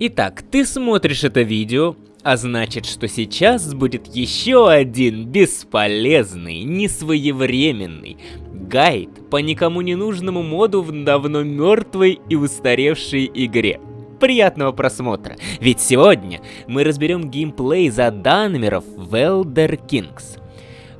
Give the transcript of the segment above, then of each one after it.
Итак, ты смотришь это видео, а значит, что сейчас будет еще один бесполезный, несвоевременный гайд по никому не нужному моду в давно мертвой и устаревшей игре. Приятного просмотра, ведь сегодня мы разберем геймплей заданмеров в Elder Kings.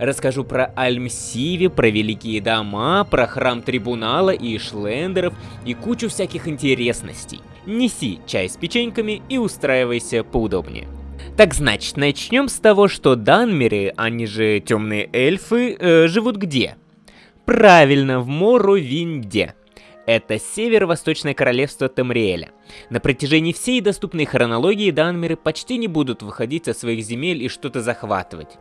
Расскажу про Альмсиви, про Великие Дома, про Храм Трибунала и Ишлендеров и кучу всяких интересностей. Неси чай с печеньками и устраивайся поудобнее. Так значит, начнем с того, что Данмеры, они же темные эльфы, э, живут где? Правильно, в Моровинде. Это северо-восточное королевство Тамриэля. На протяжении всей доступной хронологии Данмеры почти не будут выходить со своих земель и что-то захватывать.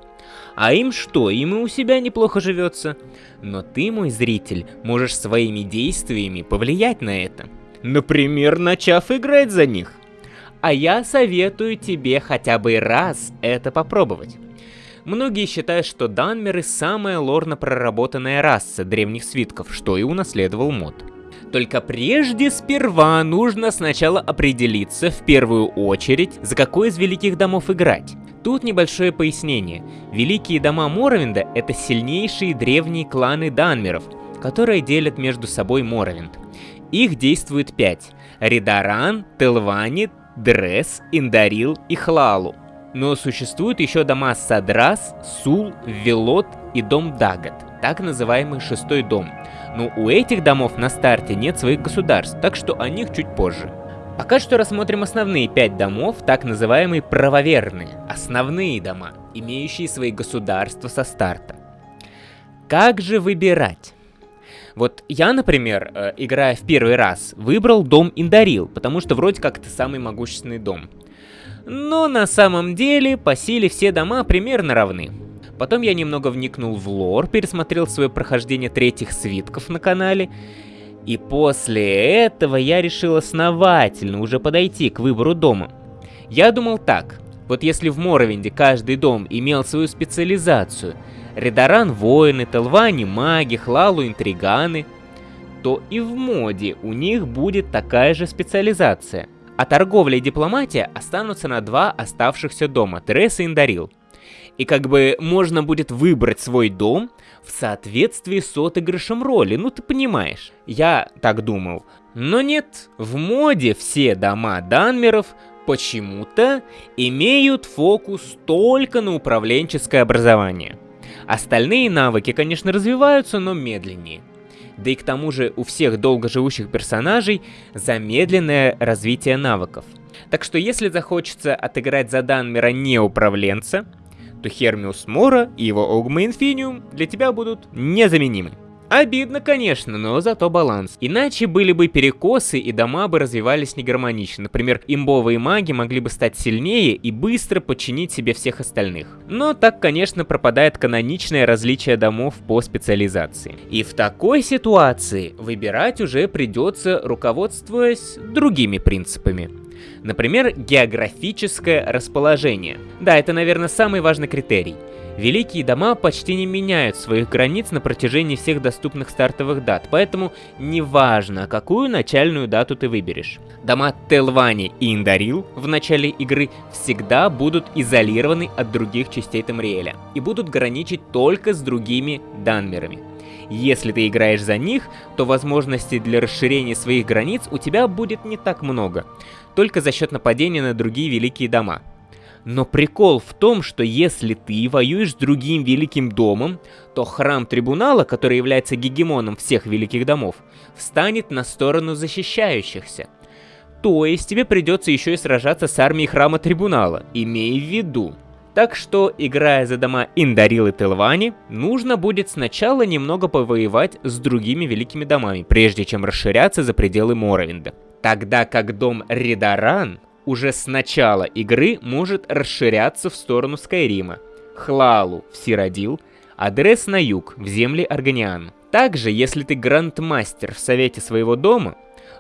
А им что, им и у себя неплохо живется. Но ты, мой зритель, можешь своими действиями повлиять на это. Например, начав играть за них. А я советую тебе хотя бы раз это попробовать. Многие считают, что данмеры самая лорно проработанная раса древних свитков, что и унаследовал мод. Только прежде сперва нужно сначала определиться в первую очередь, за какой из великих домов играть. Тут небольшое пояснение. Великие дома Моровинда — это сильнейшие древние кланы данмеров, которые делят между собой Моровинд. Их действует пять. Ридаран, Телвани, Дрес, Индарил и Хлалу. Но существуют еще дома Садрас, Сул, Велот и дом Дагат, так называемый шестой дом. Но у этих домов на старте нет своих государств, так что о них чуть позже. Пока что рассмотрим основные пять домов, так называемые правоверные, основные дома, имеющие свои государства со старта. Как же выбирать? Вот я, например, э, играя в первый раз, выбрал дом Индарил, потому что вроде как это самый могущественный дом. Но на самом деле по силе все дома примерно равны. Потом я немного вникнул в лор, пересмотрел свое прохождение третьих свитков на канале и после этого я решил основательно уже подойти к выбору дома. Я думал так, вот если в Моровинде каждый дом имел свою специализацию, Редаран воины, Телвани маги, Хлалу интриганы, то и в моде у них будет такая же специализация. А торговля и дипломатия останутся на два оставшихся дома, Терес и Индарил. И как бы можно будет выбрать свой дом в соответствии с отыгрышем роли, ну ты понимаешь. Я так думал. Но нет, в моде все дома Данмеров почему-то имеют фокус только на управленческое образование. Остальные навыки, конечно, развиваются, но медленнее. Да и к тому же у всех долгоживущих персонажей замедленное развитие навыков. Так что если захочется отыграть за Данмера не управленца, то Хермиус Мора и его Огма Инфиниум для тебя будут незаменимы. Обидно, конечно, но зато баланс. Иначе были бы перекосы и дома бы развивались негармонично. Например, имбовые маги могли бы стать сильнее и быстро подчинить себе всех остальных. Но так, конечно, пропадает каноничное различие домов по специализации. И в такой ситуации выбирать уже придется, руководствуясь другими принципами. Например, географическое расположение. Да, это, наверное, самый важный критерий. Великие дома почти не меняют своих границ на протяжении всех доступных стартовых дат, поэтому неважно, какую начальную дату ты выберешь. Дома Телвани и Индарил в начале игры всегда будут изолированы от других частей Тамриэля и будут граничить только с другими данмерами. Если ты играешь за них, то возможностей для расширения своих границ у тебя будет не так много только за счет нападения на другие великие дома. Но прикол в том, что если ты воюешь с другим великим домом, то храм трибунала, который является гегемоном всех великих домов, встанет на сторону защищающихся. То есть тебе придется еще и сражаться с армией храма трибунала, имей в виду. Так что, играя за дома Индарил и Телвани, нужно будет сначала немного повоевать с другими великими домами, прежде чем расширяться за пределы Моровинда тогда как дом Ридаран уже с начала игры может расширяться в сторону Скайрима, Хлалу в Сиродил, адрес на юг, в земли Арганиан. Также, если ты грандмастер в совете своего дома,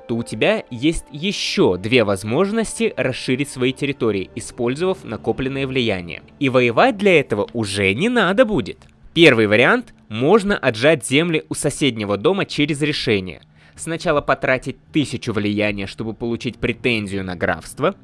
то у тебя есть еще две возможности расширить свои территории, использовав накопленное влияние. И воевать для этого уже не надо будет. Первый вариант – можно отжать земли у соседнего дома через решение – сначала потратить тысячу влияния, чтобы получить претензию на графство,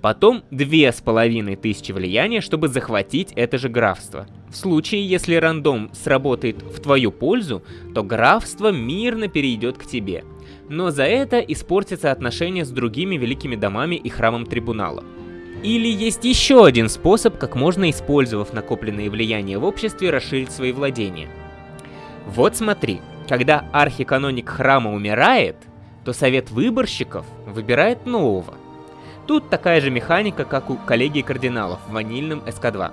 потом две с половиной тысячи влияния, чтобы захватить это же графство. В случае, если рандом сработает в твою пользу, то графство мирно перейдет к тебе. Но за это испортятся отношения с другими великими домами и храмом трибунала. Или есть еще один способ, как можно, использовав накопленные влияния в обществе, расширить свои владения. Вот смотри, когда архиканоник храма умирает, то совет выборщиков выбирает нового. Тут такая же механика, как у коллегии кардиналов в ванильном СК-2.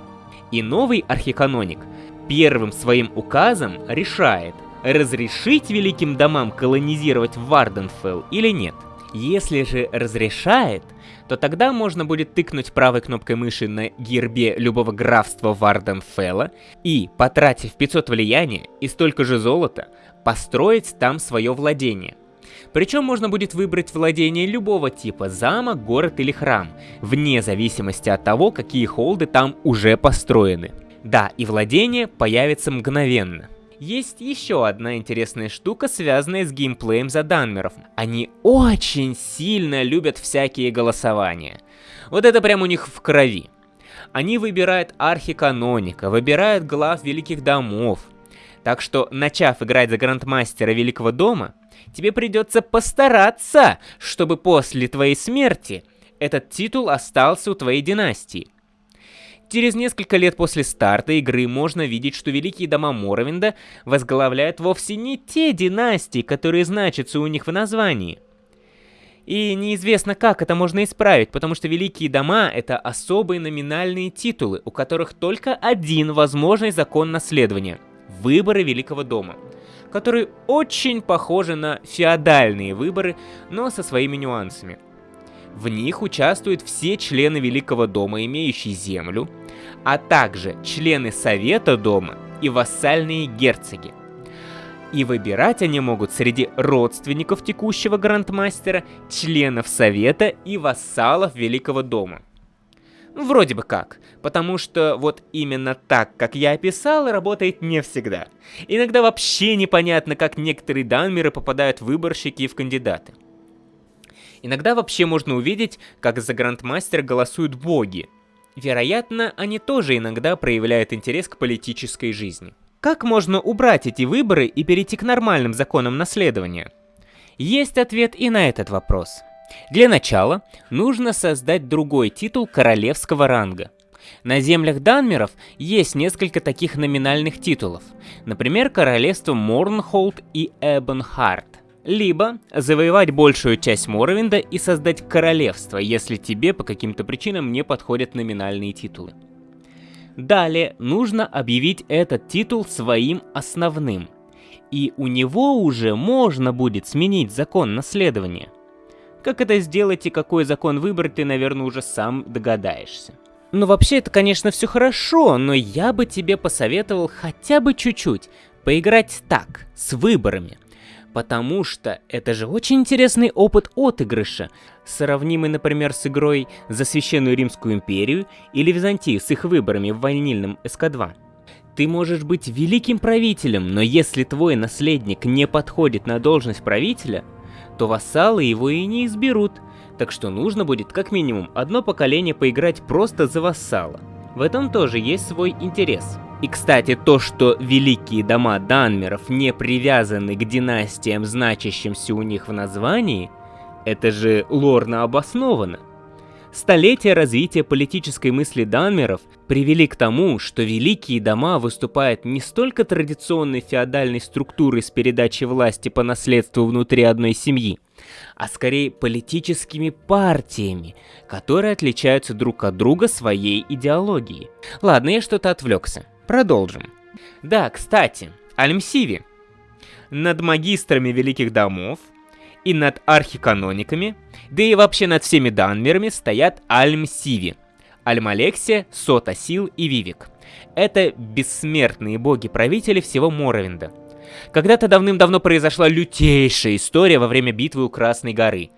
И новый архиканоник первым своим указом решает, разрешить великим домам колонизировать Варденфелл или нет. Если же разрешает, то тогда можно будет тыкнуть правой кнопкой мыши на гербе любого графства Варденфелла и, потратив 500 влияния и столько же золота, построить там свое владение. Причем можно будет выбрать владение любого типа, замок, город или храм, вне зависимости от того, какие холды там уже построены. Да, и владение появится мгновенно. Есть еще одна интересная штука, связанная с геймплеем за данмеров. Они очень сильно любят всякие голосования. Вот это прям у них в крови. Они выбирают архиканоника, выбирают глав великих домов. Так что, начав играть за Грандмастера Великого Дома, тебе придется постараться, чтобы после твоей смерти этот титул остался у твоей династии. Через несколько лет после старта игры можно видеть, что великие дома Моровинда возглавляют вовсе не те династии, которые значатся у них в названии. И неизвестно, как это можно исправить, потому что великие дома — это особые номинальные титулы, у которых только один возможный закон наследования — выборы Великого дома, которые очень похожи на феодальные выборы, но со своими нюансами — в них участвуют все члены Великого дома, имеющие землю, а также члены Совета дома и вассальные герцоги. И выбирать они могут среди родственников текущего грандмастера, членов Совета и вассалов Великого дома. Вроде бы как, потому что вот именно так, как я описал, работает не всегда. Иногда вообще непонятно, как некоторые данмеры попадают в выборщики и в кандидаты. Иногда вообще можно увидеть, как за грандмастера голосуют боги. Вероятно, они тоже иногда проявляют интерес к политической жизни. Как можно убрать эти выборы и перейти к нормальным законам наследования? Есть ответ и на этот вопрос. Для начала нужно создать другой титул королевского ранга. На землях Данмеров есть несколько таких номинальных титулов, например, королевство Морнхолд и Эбенхарт. Либо завоевать большую часть Моровинда и создать королевство, если тебе по каким-то причинам не подходят номинальные титулы. Далее нужно объявить этот титул своим основным, и у него уже можно будет сменить закон наследования. Как это сделать и какой закон выбрать, ты, наверное, уже сам догадаешься. Ну вообще это, конечно, все хорошо, но я бы тебе посоветовал хотя бы чуть-чуть поиграть так, с выборами – потому что это же очень интересный опыт отыгрыша, сравнимый, например, с игрой за Священную Римскую империю или Византию с их выборами в ванильном СК-2. Ты можешь быть великим правителем, но если твой наследник не подходит на должность правителя, то вассалы его и не изберут, так что нужно будет как минимум одно поколение поиграть просто за вассала. В этом тоже есть свой интерес. И, кстати, то, что великие дома Данмеров не привязаны к династиям, значащимся у них в названии, это же лорно обосновано. Столетия развития политической мысли Данмеров привели к тому, что великие дома выступают не столько традиционной феодальной структурой с передачей власти по наследству внутри одной семьи, а скорее политическими партиями, которые отличаются друг от друга своей идеологией. Ладно, я что-то отвлекся. Продолжим. Да, кстати, Альмсиви. Над магистрами великих домов и над архиканониками, да и вообще над всеми данмерами стоят Альмсиви. Альмалексия, Сота Сил и Вивик. Это бессмертные боги-правители всего Моровинда. Когда-то давным-давно произошла лютейшая история во время битвы у Красной горы.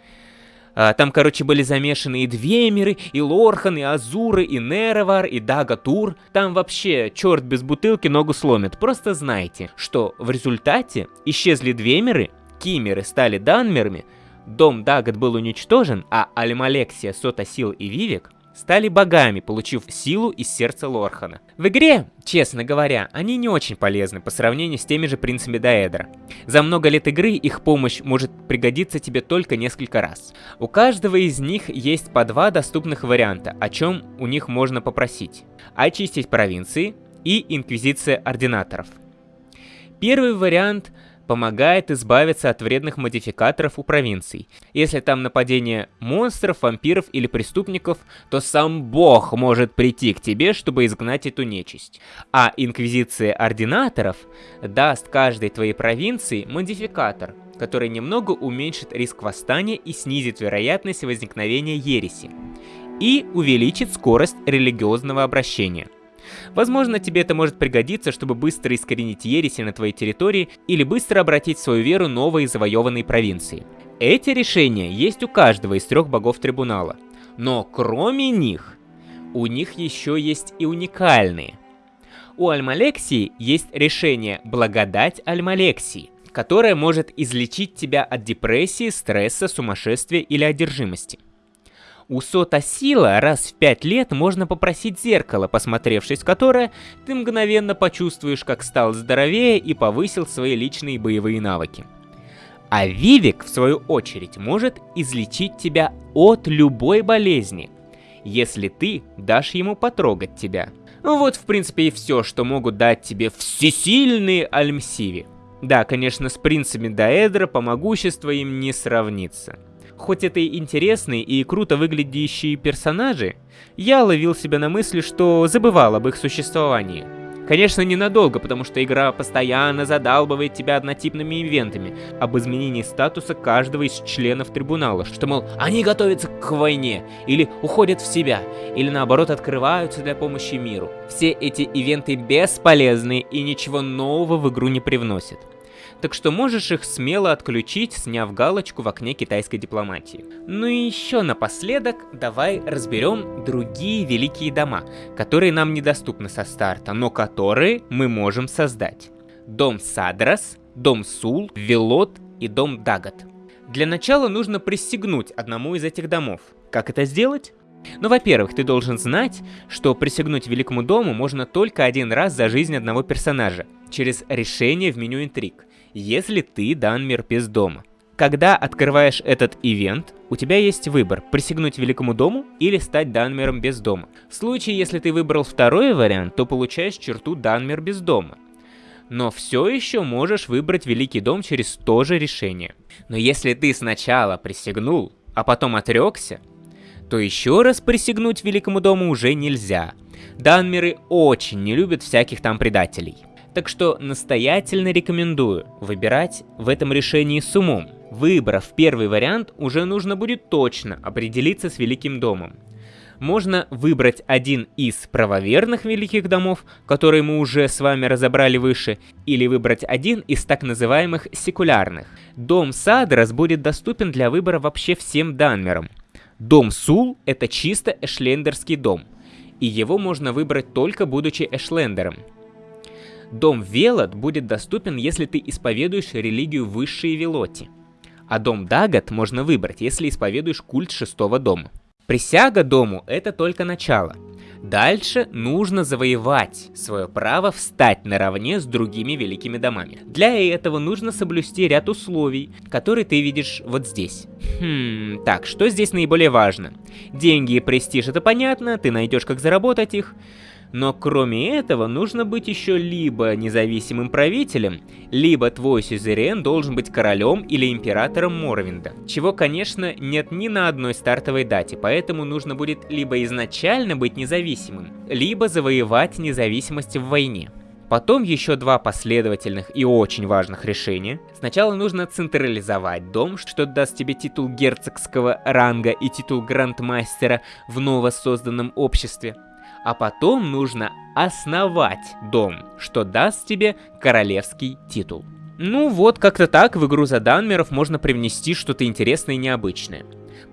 А, там, короче, были замешаны и Двемеры, и Лорхан, и Азуры, и Неревар, и Дагатур. Там вообще черт без бутылки ногу сломит. Просто знайте, что в результате исчезли Двемеры, кимеры стали данмерами, дом Дагат был уничтожен, а Альмалексия, Сотасил и Вивик стали богами, получив силу из сердца Лорхана. В игре, честно говоря, они не очень полезны по сравнению с теми же принцами Даэдра. За много лет игры их помощь может пригодиться тебе только несколько раз. У каждого из них есть по два доступных варианта, о чем у них можно попросить. Очистить провинции и Инквизиция Ординаторов. Первый вариант помогает избавиться от вредных модификаторов у провинций. Если там нападение монстров, вампиров или преступников, то сам бог может прийти к тебе, чтобы изгнать эту нечисть. А Инквизиция Ординаторов даст каждой твоей провинции модификатор, который немного уменьшит риск восстания и снизит вероятность возникновения ереси. И увеличит скорость религиозного обращения. Возможно, тебе это может пригодиться, чтобы быстро искоренить ереси на твоей территории или быстро обратить свою веру новой завоеванной провинции. Эти решения есть у каждого из трех богов трибунала. Но кроме них, у них еще есть и уникальные. У Альмалексии есть решение «Благодать Альмалексии», которое может излечить тебя от депрессии, стресса, сумасшествия или одержимости. У Сота Сила раз в пять лет можно попросить зеркало, посмотревшись в которое, ты мгновенно почувствуешь, как стал здоровее и повысил свои личные боевые навыки. А Вивик, в свою очередь, может излечить тебя от любой болезни, если ты дашь ему потрогать тебя. Вот, в принципе, и все, что могут дать тебе всесильные Альмсиви. Да, конечно, с принцами Даэдра по могуществу им не сравнится. Хоть это и интересные и круто выглядящие персонажи, я ловил себя на мысли, что забывал об их существовании. Конечно, ненадолго, потому что игра постоянно задалбывает тебя однотипными ивентами об изменении статуса каждого из членов трибунала, что, мол, они готовятся к войне, или уходят в себя, или наоборот открываются для помощи миру. Все эти ивенты бесполезны и ничего нового в игру не привносят так что можешь их смело отключить, сняв галочку в окне китайской дипломатии. Ну и еще напоследок, давай разберем другие великие дома, которые нам недоступны со старта, но которые мы можем создать. Дом Садрас, Дом Сул, Велот и Дом Дагат. Для начала нужно присягнуть одному из этих домов. Как это сделать? Ну, во-первых, ты должен знать, что присягнуть Великому Дому можно только один раз за жизнь одного персонажа, через решение в меню интриг если ты Данмир без дома. Когда открываешь этот ивент, у тебя есть выбор – присягнуть Великому Дому или стать Данмером без дома. В случае, если ты выбрал второй вариант, то получаешь черту Данмер без дома. Но все еще можешь выбрать Великий Дом через то же решение. Но если ты сначала присягнул, а потом отрекся, то еще раз присягнуть Великому Дому уже нельзя. Данмеры очень не любят всяких там предателей. Так что настоятельно рекомендую выбирать в этом решении с умом. Выбрав первый вариант, уже нужно будет точно определиться с Великим Домом. Можно выбрать один из правоверных Великих Домов, которые мы уже с вами разобрали выше, или выбрать один из так называемых секулярных. Дом Садрас будет доступен для выбора вообще всем данмерам. Дом Сул — это чисто эшлендерский дом, и его можно выбрать только будучи эшлендером. Дом Велот будет доступен, если ты исповедуешь религию высшей Велоти. А дом Дагат можно выбрать, если исповедуешь культ шестого дома. Присяга дому – это только начало. Дальше нужно завоевать свое право встать наравне с другими великими домами. Для этого нужно соблюсти ряд условий, которые ты видишь вот здесь. Хм, так, что здесь наиболее важно? Деньги и престиж это понятно, ты найдешь как заработать их. Но кроме этого, нужно быть еще либо независимым правителем, либо твой сюзерен должен быть королем или императором Морвинда. Чего, конечно, нет ни на одной стартовой дате, поэтому нужно будет либо изначально быть независимым, либо завоевать независимость в войне. Потом еще два последовательных и очень важных решения. Сначала нужно централизовать дом, что даст тебе титул герцогского ранга и титул грандмастера в новосозданном обществе а потом нужно основать дом, что даст тебе королевский титул. Ну вот, как-то так в игру за данмеров можно привнести что-то интересное и необычное.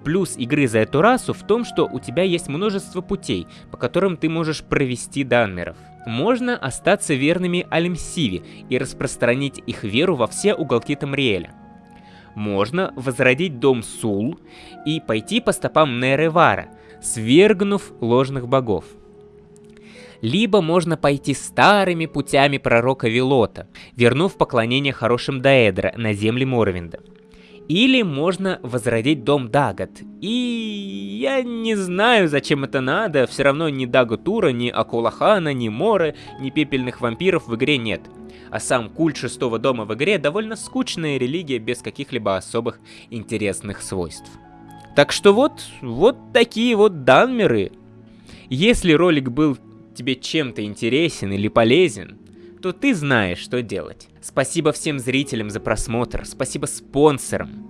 Плюс игры за эту расу в том, что у тебя есть множество путей, по которым ты можешь провести данмеров. Можно остаться верными Алимсиве и распространить их веру во все уголки Тамриэля. можно возродить дом Сул и пойти по стопам Неревара, свергнув ложных богов. Либо можно пойти старыми путями пророка Вилота, вернув поклонение хорошим Даэдра на земли Морвинда. Или можно возродить дом Дагот. И я не знаю, зачем это надо, все равно ни Даготура, ни Акулахана, ни Моры, ни пепельных вампиров в игре нет. А сам культ шестого дома в игре довольно скучная религия без каких-либо особых интересных свойств. Так что вот, вот такие вот данмеры. Если ролик был тебе чем-то интересен или полезен, то ты знаешь, что делать. Спасибо всем зрителям за просмотр, спасибо спонсорам.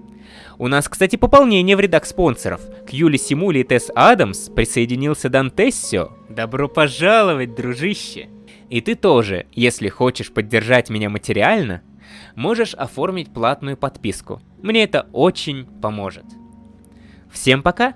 У нас, кстати, пополнение в рядах спонсоров. К Юле Симули и Тесс Адамс присоединился Дантессио. Добро пожаловать, дружище! И ты тоже, если хочешь поддержать меня материально, можешь оформить платную подписку. Мне это очень поможет. Всем пока!